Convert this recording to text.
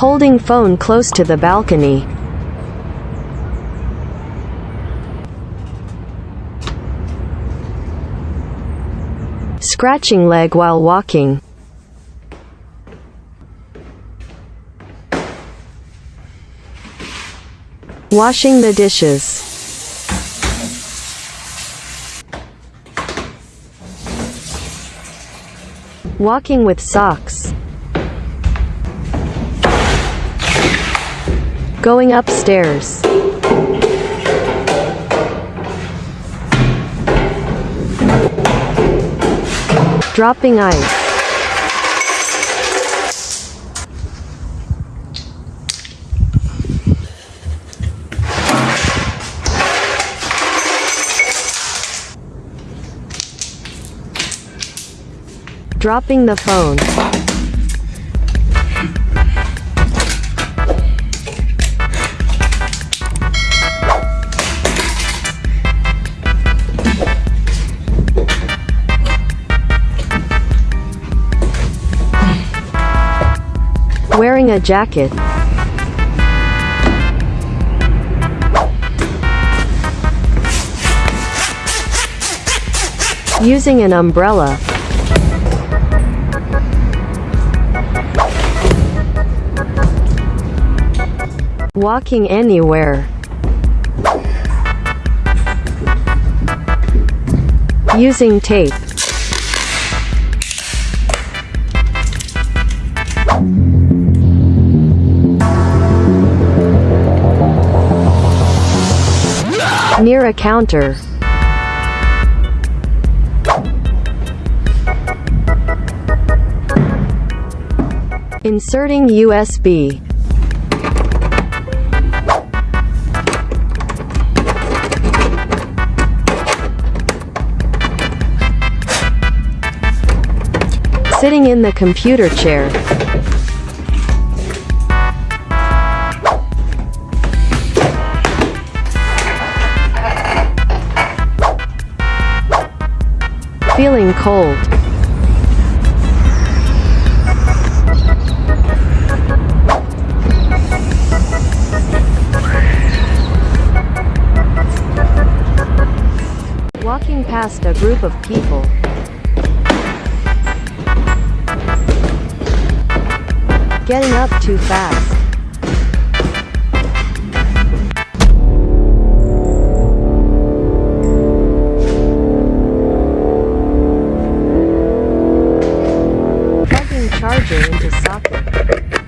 Holding phone close to the balcony. Scratching leg while walking. Washing the dishes. Walking with socks. Going upstairs. Dropping ice. Dropping the phone. A jacket. Using an umbrella. Walking anywhere. Using tape. Near a counter. Inserting USB. Sitting in the computer chair. Feeling cold. Walking past a group of people. Getting up too fast. charger into socket.